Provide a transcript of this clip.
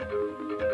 Música